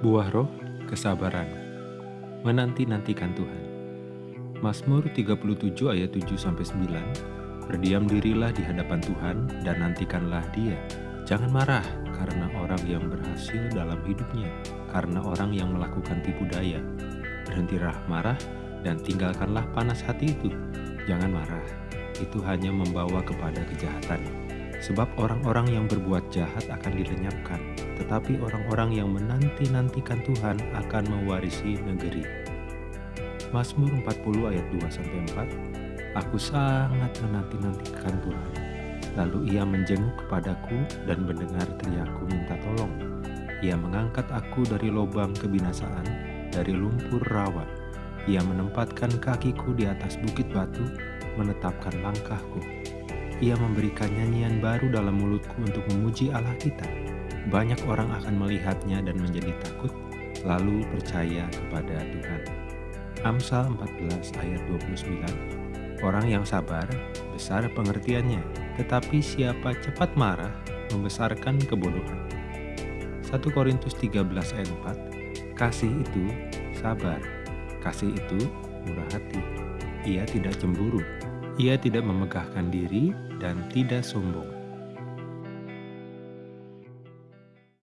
Buah roh, kesabaran. Menanti-nantikan Tuhan. Mazmur 37 ayat 7-9 Berdiam dirilah di hadapan Tuhan dan nantikanlah dia. Jangan marah karena orang yang berhasil dalam hidupnya, karena orang yang melakukan tipu daya. Berhentilah marah dan tinggalkanlah panas hati itu. Jangan marah, itu hanya membawa kepada kejahatan. Sebab orang-orang yang berbuat jahat akan dilenyapkan, tetapi orang-orang yang menanti-nantikan Tuhan akan mewarisi negeri. Mazmur 40 ayat 2-4 Aku sangat menanti-nantikan Tuhan. Lalu ia menjenguk kepadaku dan mendengar teriakku minta tolong. Ia mengangkat aku dari lubang kebinasaan, dari lumpur rawa. Ia menempatkan kakiku di atas bukit batu, menetapkan langkahku ia memberikan nyanyian baru dalam mulutku untuk memuji Allah kita. Banyak orang akan melihatnya dan menjadi takut, lalu percaya kepada Tuhan. Amsal 14 ayat 29 Orang yang sabar, besar pengertiannya, tetapi siapa cepat marah, membesarkan kebodohan. 1 Korintus 13 ayat 4 Kasih itu sabar, kasih itu murah hati, ia tidak cemburu, ia tidak memegahkan diri dan tidak sombong.